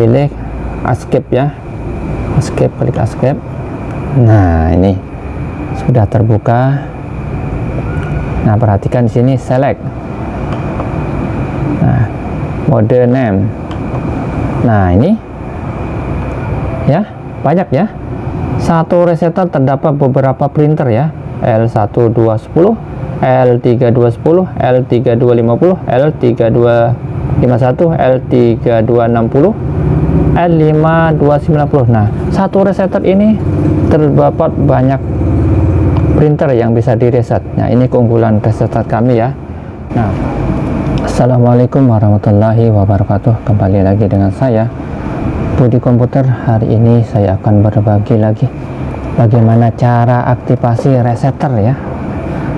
pilih escape ya. Escape klik escape. Nah ini sudah terbuka. Nah perhatikan di sini select. Nah mode name. Nah ini ya banyak ya satu resetter terdapat beberapa printer ya. L1210 L3210 L3250 L3251 L3260 L5290 nah satu resetter ini terdapat banyak printer yang bisa direset. Nah ini keunggulan resetter kami ya. Nah Assalamualaikum warahmatullahi wabarakatuh. Kembali lagi dengan saya Budi Komputer. Hari ini saya akan berbagi lagi bagaimana cara aktifasi resetter ya.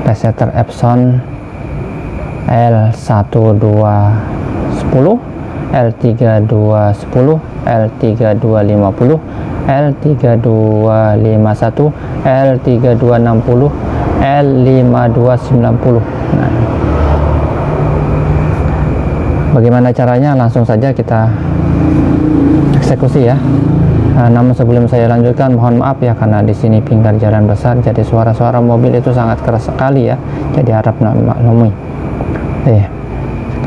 Resetter Epson L1210 L3210 L3250 L3251 L3260 L5290 nah, bagaimana caranya? Langsung saja kita eksekusi ya. Nah, namun sebelum saya lanjutkan mohon maaf ya karena di sini pinggir jalan besar jadi suara-suara mobil itu sangat keras sekali ya. Jadi harap maklumi. Eh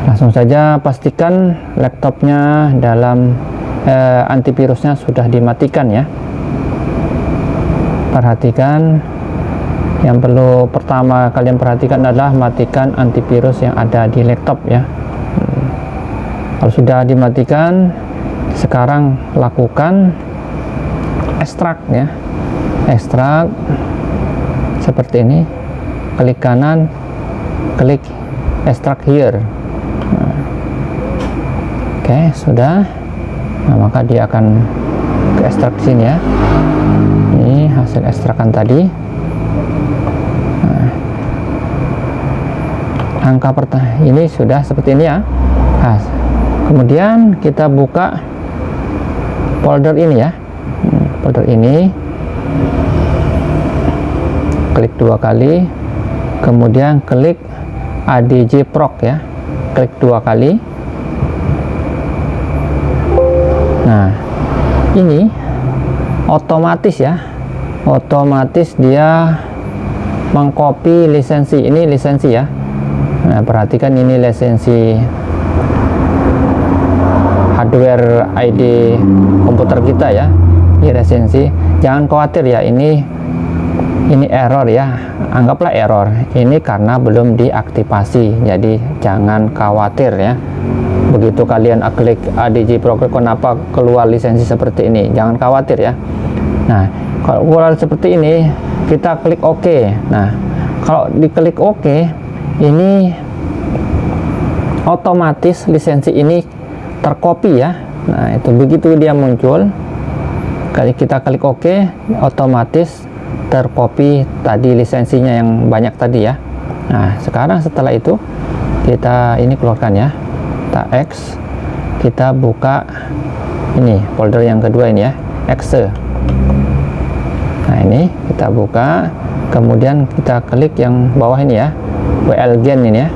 langsung saja pastikan laptopnya dalam eh, antivirusnya sudah dimatikan ya. Perhatikan. Yang perlu pertama kalian perhatikan adalah matikan antivirus yang ada di laptop ya. Hmm. kalau sudah dimatikan sekarang lakukan ekstrak ya. Ekstrak seperti ini. Klik kanan klik ekstrak here. Oke sudah. Nah maka dia akan ke ekstrak sini ya. Ini hasil ekstrakan tadi. Nah. angka pertama ini sudah seperti ini ya. Nah, kemudian kita buka folder ini ya. Folder ini. Klik dua kali. Kemudian klik adj proc ya. Klik dua kali. Nah ini otomatis ya. Otomatis dia mengcopy lisensi. Ini lisensi ya. Nah perhatikan ini lisensi hardware ID komputer kita ya ini resensi. Jangan khawatir ya ini ini error ya. Anggaplah error. Ini karena belum diaktifasi jadi jangan khawatir ya. Begitu kalian klik ADG program kenapa keluar lisensi seperti ini? Jangan khawatir ya. Nah kalau keluar seperti ini kita klik OK. Nah kalau diklik OK ini otomatis lisensi ini terkopi ya. Nah itu. Begitu dia muncul kali kita klik OK otomatis terkopi tadi lisensinya yang banyak tadi ya. Nah sekarang setelah itu kita ini keluarkan ya. Kita X kita buka ini folder yang kedua ini ya exe. Nah ini kita buka kemudian kita klik yang bawah ini ya WL Gen ini ya.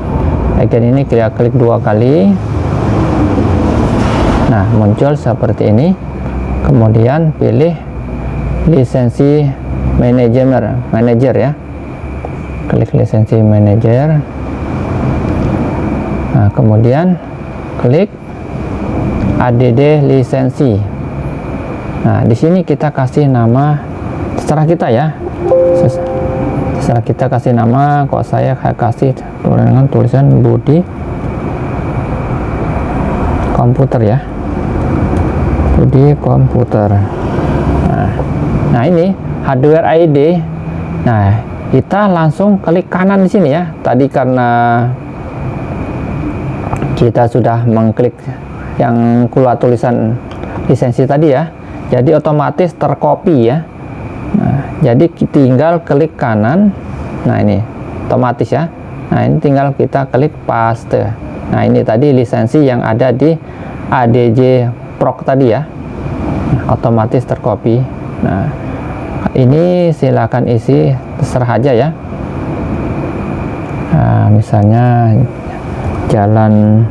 Gen ini kita klik dua kali nah muncul seperti ini. Kemudian pilih lisensi manajer manager ya. Klik lisensi manager nah kemudian klik add lisensi. Nah di sini kita kasih nama setelah kita ya. Setelah kita kasih nama kok saya kasih dengan tulisan Budi komputer ya di komputer. Nah, nah ini hardware ID nah kita langsung klik kanan di sini ya. Tadi karena kita sudah mengklik yang keluar tulisan lisensi tadi ya. Jadi otomatis tercopy ya. Nah, jadi tinggal klik kanan. Nah ini otomatis ya. Nah ini tinggal kita klik paste. Nah ini tadi lisensi yang ada di ADJ proc tadi ya. Otomatis tercopy nah ini silakan isi terserah aja ya. Nah, misalnya jalan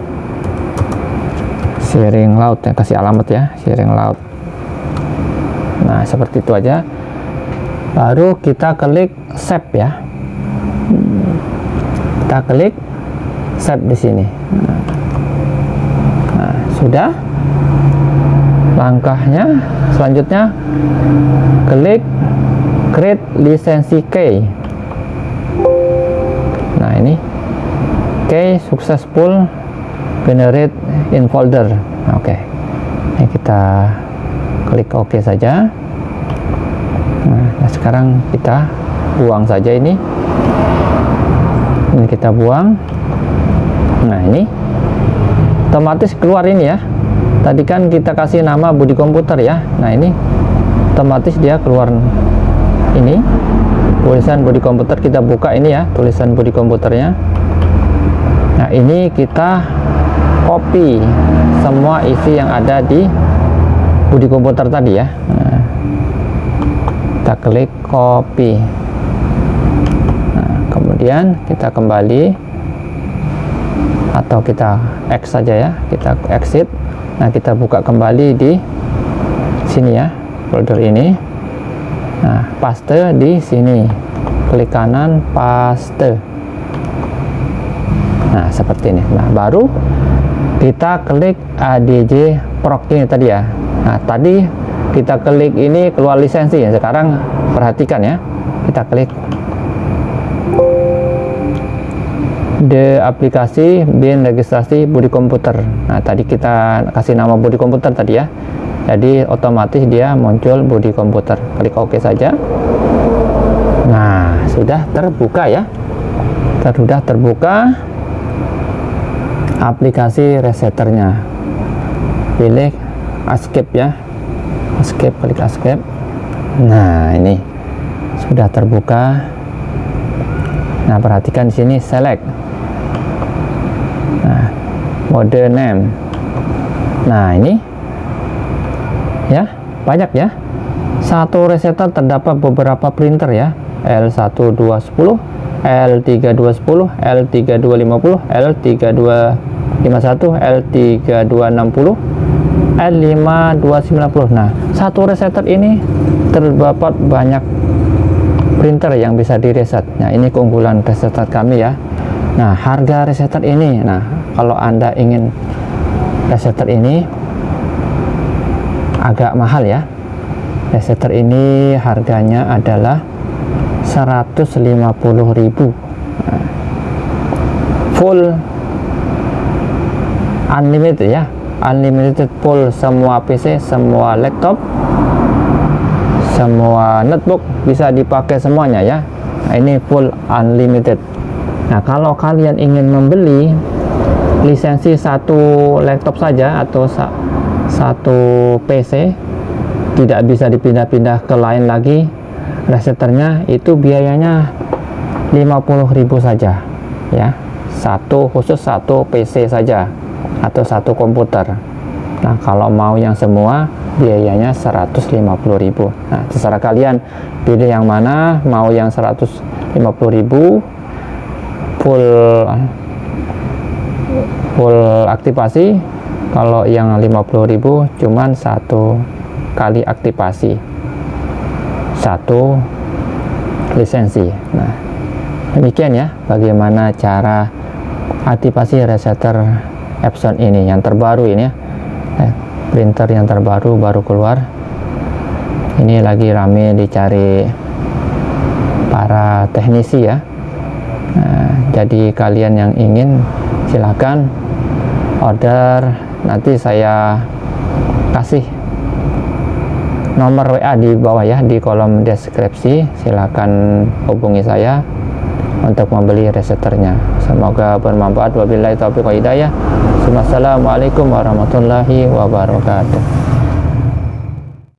Siring Laut ya kasih alamat ya Siring Laut. Nah seperti itu aja. Baru kita klik save ya. Kita klik save di sini. Nah, sudah. Langkahnya selanjutnya klik create lisensi key. Nah ini key successful generate in folder. Oke. Okay. ini kita klik OK saja. Nah, nah sekarang kita buang saja ini. Ini kita buang. Nah ini otomatis keluar ini ya. Tadi kan kita kasih nama body komputer ya. Nah ini otomatis dia keluar ini. Tulisan body komputer kita buka ini ya tulisan body komputernya. Nah ini kita copy semua isi yang ada di body komputer tadi ya. Nah, kita klik copy. Nah, kemudian kita kembali atau kita X saja ya kita exit. Nah kita buka kembali di sini ya folder ini. Nah paste di sini. Klik kanan paste. Nah seperti ini. Nah baru kita klik ADJ proc ini tadi ya. Nah tadi kita klik ini keluar lisensi ya. Sekarang perhatikan ya. Kita klik the aplikasi bin registrasi body komputer. Nah tadi kita kasih nama body komputer tadi ya. Jadi otomatis dia muncul body komputer. Klik OK saja. Nah sudah terbuka ya. Sudah terbuka aplikasi resetternya pilih escape ya. Escape klik escape. Nah ini sudah terbuka. Nah perhatikan di sini select nah mode name nah ini. Ya banyak ya. Satu resetter terdapat beberapa printer ya. L1210 L3210 L3250 L3251 L3260 L5290 nah satu resetter ini terdapat banyak printer yang bisa direset. Nah ini keunggulan resetter kami ya nah harga resetter ini nah kalau anda ingin resetter ini agak mahal ya. Resetter ini harganya adalah 150.000 nah, full unlimited ya. Unlimited full semua PC semua laptop semua notebook bisa dipakai semuanya ya. Nah, ini full unlimited nah kalau kalian ingin membeli lisensi satu laptop saja atau sa satu PC tidak bisa dipindah-pindah ke lain lagi reseternya itu biayanya 50.000 saja ya. Satu khusus satu PC saja atau satu komputer. Nah kalau mau yang semua biayanya 150.000 nah terserah kalian pilih yang mana mau yang 150.000 full full aktivasi. Kalau yang 50.000 cuman satu kali aktivasi. Satu lisensi. Nah demikian ya bagaimana cara aktivasi resetter Epson ini. Yang terbaru ini ya. Eh, printer yang terbaru baru keluar. Ini lagi rame dicari para teknisi ya nah, jadi kalian yang ingin silahkan order. Nanti saya kasih nomor WA di bawah ya di kolom deskripsi. Silahkan hubungi saya untuk membeli reseternya semoga bermanfaat. Wabillahi taufiq wa hidayah. Assalamualaikum warahmatullahi wabarakatuh